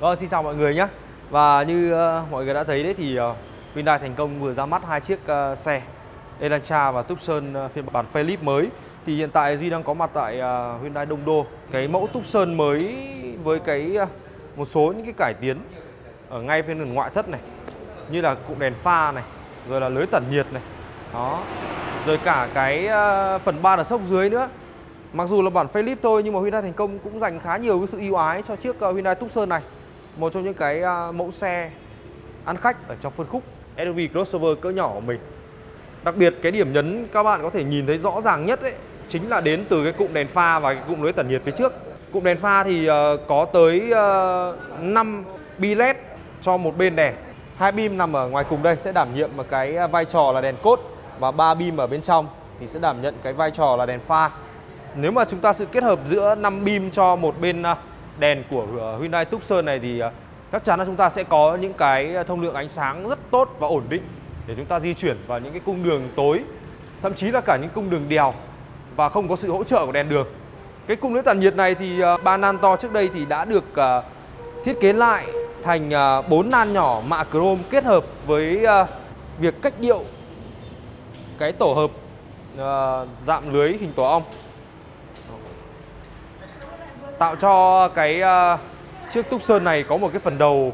Vâng, xin chào mọi người nhé. Và như uh, mọi người đã thấy đấy thì uh, Hyundai thành công vừa ra mắt hai chiếc uh, xe Elantra và Tucson uh, phiên bản Philip mới. Thì hiện tại Duy đang có mặt tại uh, Hyundai Đông Đô. Cái mẫu Tucson mới với cái uh, một số những cái cải tiến ở ngay phía phần ngoại thất này Như là cụm đèn pha này, rồi là lưới tản nhiệt này. Đó, rồi cả cái uh, phần ba là sốc dưới nữa. Mặc dù là bản Philip thôi nhưng mà Hyundai thành công cũng dành khá nhiều cái sự ưu ái cho chiếc uh, Hyundai Tucson này một trong những cái à, mẫu xe ăn khách ở trong phân khúc SUV crossover cỡ nhỏ của mình. Đặc biệt, cái điểm nhấn các bạn có thể nhìn thấy rõ ràng nhất ấy, chính là đến từ cái cụm đèn pha và cái cụm lưới tản nhiệt phía trước. Cụm đèn pha thì ờ, có tới ờ, 5 bi led cho một bên đèn. Hai beam nằm ở ngoài cùng đây sẽ đảm nhiệm một cái à, vai trò là đèn cốt và ba beam ở bên trong thì sẽ đảm nhận cái vai trò là đèn pha. Nếu mà chúng ta sự kết hợp giữa 5 beam cho một bên à, đèn của ờ, Hyundai Tucson này thì ờ, chắc chắn là chúng ta sẽ có những cái ờ, thông lượng ánh sáng rất tốt và ổn định để chúng ta di chuyển vào những cái cung đường tối, thậm chí là cả những cung đường đèo và không có sự hỗ trợ của đèn đường. Cái cung lưới tản nhiệt này thì ba nan to trước đây thì đã được thiết kế lại thành bốn nan nhỏ mạ chrome kết hợp với việc cách điệu cái tổ hợp dạng lưới hình tổ ong tạo cho cái uh, chiếc Tucson này có một cái phần đầu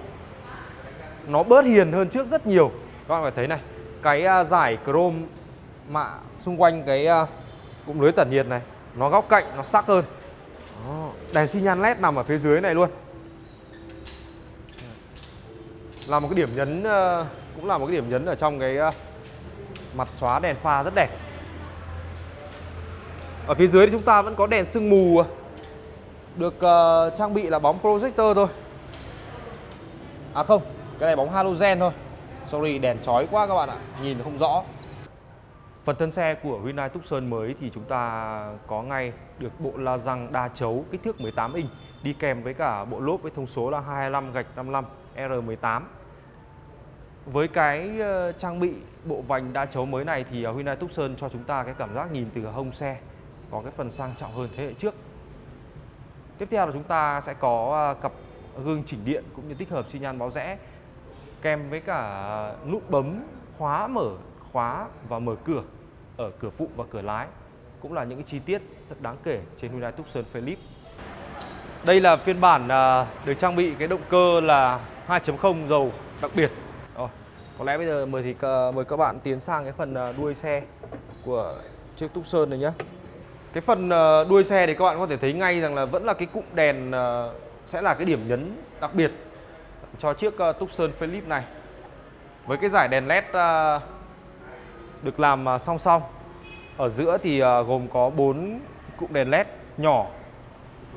nó bớt hiền hơn trước rất nhiều. Các bạn phải thấy này cái uh, giải chrome mạ xung quanh cái uh, cụm lưới tản nhiệt này nó góc cạnh nó sắc hơn. Đó. đèn xi nhan led nằm ở phía dưới này luôn. Là một cái điểm nhấn uh, cũng là một cái điểm nhấn ở trong cái uh, mặt chóa đèn pha rất đẹp. Ở phía dưới thì chúng ta vẫn có đèn sương mù được uh, trang bị là bóng projector thôi À không, cái này bóng halogen thôi Sorry, đèn chói quá các bạn ạ Nhìn không rõ Phần thân xe của Hyundai Tucson mới thì chúng ta có ngay được bộ la răng đa chấu kích thước 18 inch đi kèm với cả bộ lốp với thông số là 25 gạch 55 R18. Với cái ờ, trang bị bộ vành đa chấu mới này thì ờ, Hyundai Tucson cho chúng ta cái cảm giác nhìn từ hông xe có cái phần sang trọng hơn thế hệ trước. Tiếp theo là chúng ta sẽ có ờ, cặp gương chỉnh điện cũng như tích hợp xi nhan báo rẽ kèm với cả nút bấm khóa mở khóa và mở cửa ở cửa phụ và cửa lái cũng là những cái chi tiết rất đáng kể trên Hyundai Tucson Philip. Đây là phiên bản ờ, được trang bị cái động cơ là 2.0 dầu đặc biệt. Rồi, có lẽ bây giờ mời thì ờ, mời các bạn tiến sang cái phần đuôi xe của chiếc Tucson này nhé. Cái phần ờ, đuôi xe thì các bạn có thể thấy ngay rằng là vẫn là cái cụm đèn ờ, sẽ là cái điểm nhấn đặc biệt cho chiếc ờ, Tucson Philip này. Với cái giải đèn led được làm song song. Ở giữa thì gồm có 4 cụm đèn led nhỏ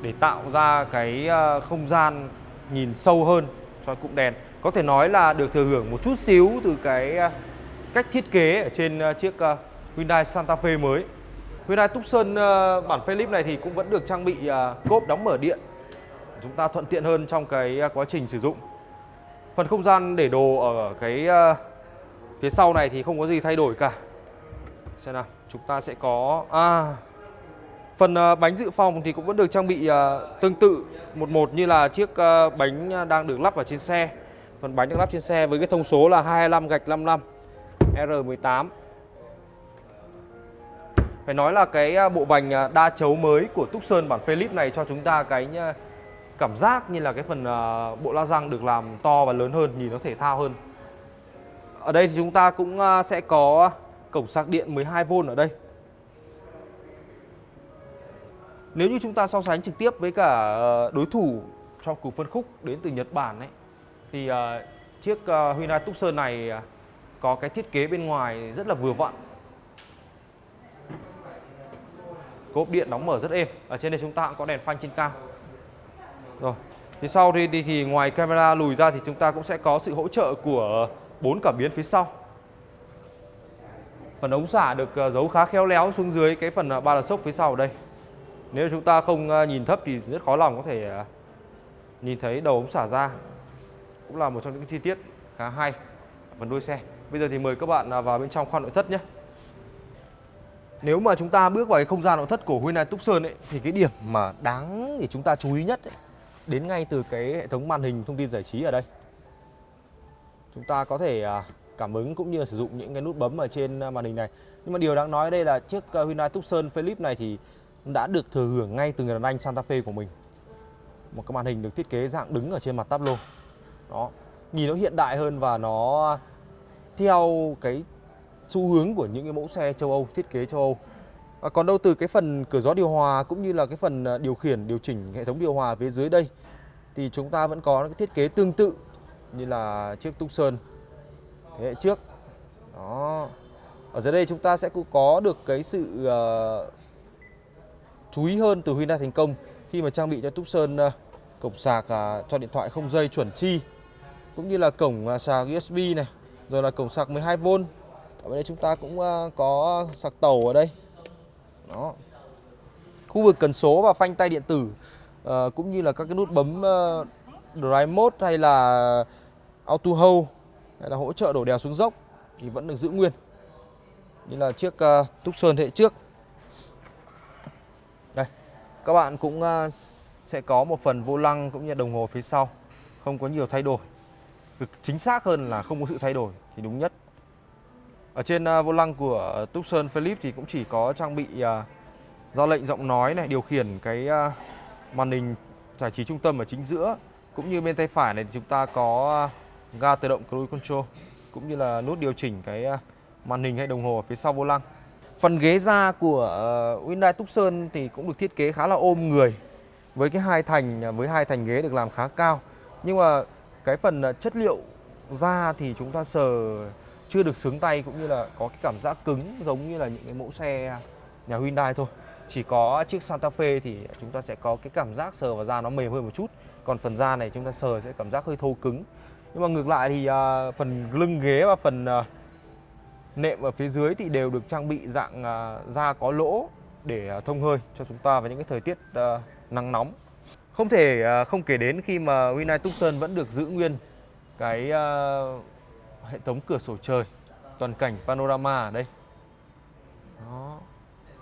để tạo ra cái không gian nhìn sâu hơn cho cụm đèn. Có thể nói là được thừa hưởng một chút xíu từ cái cách thiết kế ở trên chiếc Hyundai Santa Fe mới. Hyundai Tucson ờ, bản Philip này thì cũng vẫn được trang bị ờ, cốp đóng mở điện. Chúng ta thuận tiện hơn trong cái ờ, quá trình sử dụng. Phần không gian để đồ ở cái phía sau này thì không có gì thay đổi cả. Xem nào, chúng ta sẽ có à phần bánh dự phòng thì cũng vẫn được trang bị tương tự một một như là chiếc bánh đang được lắp ở trên xe. Phần bánh được lắp trên xe với cái thông số là 25 gạch 55 R18 phải nói là cái à, bộ vành à, đa chấu mới của Túc Sơn bản Philip này cho chúng ta cái à, cảm giác như là cái phần bộ la răng được làm to và lớn hơn, nhìn nó thể thao hơn. Ở đây thì chúng ta cũng sẽ có cổng sạc điện 12V ở đây. Nếu như chúng ta so sánh trực tiếp với cả đối thủ trong cuộc phân khúc đến từ Nhật Bản ấy thì chiếc Hyundai Tucson này có cái thiết kế bên ngoài rất là vừa vặn cốp điện đóng mở rất êm. Ở trên đây chúng ta cũng có đèn phanh trên cao. Rồi phía sau thì, thì, thì ngoài camera lùi ra thì chúng ta cũng sẽ có sự hỗ trợ của bốn cảm biến phía sau. Phần ống xả được ờ, giấu khá khéo léo xuống dưới cái phần ờ, ba là sốc phía sau ở đây. Nếu chúng ta không ờ, nhìn thấp thì rất khó lòng có thể nhìn thấy đầu ống xả ra. Cũng là một trong những chi tiết khá hay phần đuôi xe. Bây giờ thì mời các bạn vào bên trong khoang nội thất nhé nếu mà chúng ta bước vào cái không gian nội thất của Hyundai Tucson ấy thì cái điểm mà đáng để chúng ta chú ý nhất ấy, đến ngay từ cái hệ thống màn hình thông tin giải trí ở đây. Chúng ta có thể à, cảm ứng cũng như là sử dụng những cái nút bấm ở trên à, màn hình này. Nhưng mà điều đáng nói đây là chiếc à, Hyundai Tucson Philip này thì đã được thừa hưởng ngay từ người đàn anh Santa Fe của mình. Một cái màn hình được thiết kế dạng đứng ở trên mặt tablo. Đó, nhìn nó hiện đại hơn và nó theo cái xu hướng của những cái mẫu xe châu Âu, thiết kế châu Âu. À, còn đâu từ cái phần cửa gió điều hòa cũng như là cái phần à, điều khiển, điều chỉnh hệ thống điều hòa phía dưới đây thì chúng ta vẫn có cái thiết kế tương tự như là chiếc Tucson thế hệ trước. Đó. Ở dưới đây chúng ta sẽ có được cái sự uh, chú ý hơn từ Hyundai thành công khi mà trang bị cho Tucson uh, cổng sạc uh, cho điện thoại không dây chuẩn chi cũng như là cổng uh, sạc USB này, rồi là cổng sạc 12V. Ở đây chúng ta cũng ờ, có sạc tàu ở đây. Đó. Khu vực cần số và phanh tay điện tử uh, cũng như là các cái nút bấm uh, Drive Mode hay là Auto Hold hay là hỗ trợ đổ đèo xuống dốc thì vẫn được giữ nguyên như là chiếc uh, Tucson sơn hệ trước. Đây, các bạn cũng uh, sẽ có một phần vô lăng cũng như đồng hồ phía sau, không có nhiều thay đổi. cực chính xác hơn là không có sự thay đổi thì đúng nhất. Ở trên à, vô lăng của Tucson Philip thì cũng chỉ có trang bị à, ra lệnh giọng nói này, điều khiển cái à, màn hình giải trí trung tâm ở chính giữa cũng như bên tay phải này thì chúng ta có ga tự động cruise control cũng như là nút điều chỉnh cái màn hình hay đồng hồ ở phía sau vô lăng. Phần ghế da của ờ, Hyundai Tucson thì cũng được thiết kế khá là ôm người với cái hai thành với hai thành ghế được làm khá cao. Nhưng mà cái phần chất liệu da thì chúng ta sờ chưa được sướng tay cũng như là có cái cảm giác cứng giống như là những cái mẫu xe nhà Hyundai thôi. Chỉ có chiếc Santa Fe thì chúng ta sẽ có cái cảm giác sờ vào da nó mềm hơn một chút. Còn phần da này chúng ta sờ sẽ cảm giác hơi thô cứng. Nhưng mà ngược lại thì uh, phần lưng ghế và phần uh, nệm ở phía dưới thì đều được trang bị dạng uh, da có lỗ để uh, thông hơi cho chúng ta vào những cái thời tiết uh, nắng nóng. Không thể uh, không kể đến khi mà Hyundai Tucson vẫn được giữ nguyên cái uh, hệ thống cửa sổ trời toàn cảnh panorama ở đây. Đó.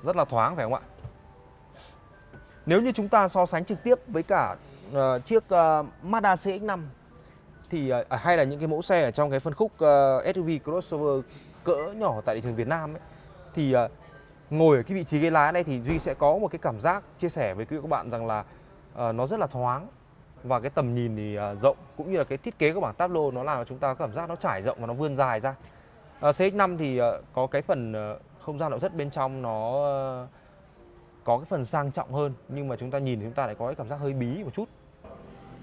Rất là thoáng phải không ạ? Nếu như chúng ta so sánh trực tiếp với cả uh, chiếc uh, Mazda CX-5 thì uh, hay là những cái mẫu xe ở trong cái phân khúc uh, SUV crossover cỡ nhỏ tại thị trường Việt Nam ấy thì uh, ngồi ở cái vị trí ghế lái này thì Duy sẽ có một cái cảm giác chia sẻ với quý vị các bạn rằng là uh, nó rất là thoáng và cái tầm nhìn thì à, rộng cũng như là cái thiết kế của bảng tablo nó làm cho chúng ta có cảm giác nó trải rộng và nó vươn dài ra. À, uh, CX-5 thì à, có cái phần không gian nội thất bên trong nó có cái phần sang trọng hơn nhưng mà chúng ta nhìn thì chúng ta lại có cái cảm giác hơi bí một chút.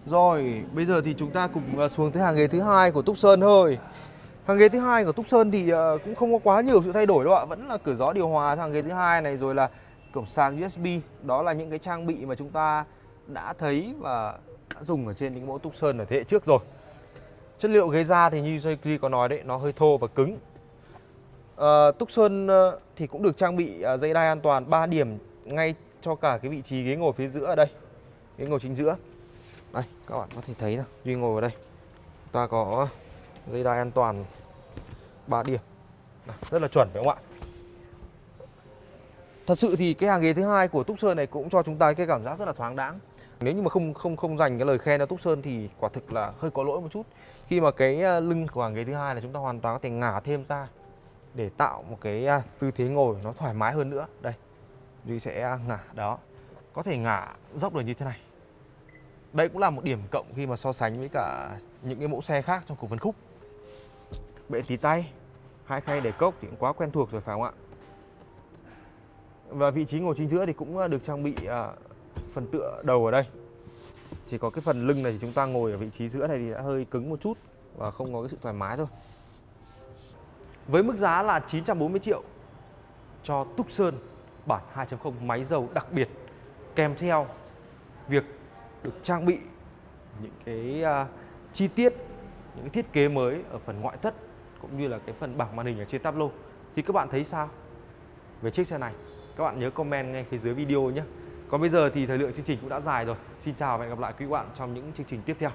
Rồi, bây giờ thì chúng ta cùng xuống tới hàng ghế thứ hai của Túc Sơn thôi. Hàng ghế thứ hai của Túc Sơn thì cũng không có quá nhiều sự thay đổi đâu ạ, vẫn là cửa gió điều hòa hàng ghế thứ hai này rồi là cổng sạc USB. Đó là những cái trang bị mà chúng ta đã thấy và đã dùng ở trên những mẫu túc sơn ở thế hệ trước rồi. Chất liệu ghế da thì như Duy có nói đấy, nó hơi thô và cứng. À, Túc Sơn ờ, thì cũng được trang bị à, dây đai an toàn 3 điểm ngay cho cả cái vị trí ghế ngồi phía giữa ở đây. Ghế ngồi chính giữa. Đây, các bạn có thể thấy là Duy ngồi ở đây. Ta có dây đai an toàn 3 điểm rất là chuẩn phải không ạ thật sự thì cái hàng ghế thứ hai của Túc Sơn này cũng cho chúng ta cái cảm giác rất là thoáng đãng nếu như mà không không không dành cái lời khen cho Túc Sơn thì quả thực là hơi có lỗi một chút. Khi mà cái à, lưng của hàng ghế thứ hai là chúng ta hoàn toàn có thể ngả thêm ra để tạo một cái à, tư thế ngồi nó thoải mái hơn nữa. Đây, Duy sẽ à, ngả đó. Có thể ngả dốc được như thế này. Đây cũng là một điểm cộng khi mà so sánh với cả những cái mẫu xe khác trong cùng phân khúc. Bệ tí tay, Hai khay để cốc thì cũng quá quen thuộc rồi phải không ạ? Và vị trí ngồi chính giữa thì cũng được trang bị phần tựa đầu ở đây. Chỉ có cái phần lưng này thì chúng ta ngồi ở vị trí giữa này thì đã hơi cứng một chút Và không có cái sự thoải mái thôi. Với mức giá là 940 triệu cho Tucson bản 2.0 máy dầu đặc biệt kèm theo việc được trang bị những cái uh, chi tiết những cái thiết kế mới ở phần ngoại thất cũng như là cái phần bảng màn hình ở trên tablo. Thì các bạn thấy sao về chiếc xe này? Các bạn nhớ comment ngay phía dưới video nhé còn bây giờ thì thời lượng chương trình cũng đã dài rồi. Xin chào và hẹn gặp lại quý bạn trong những chương trình tiếp theo.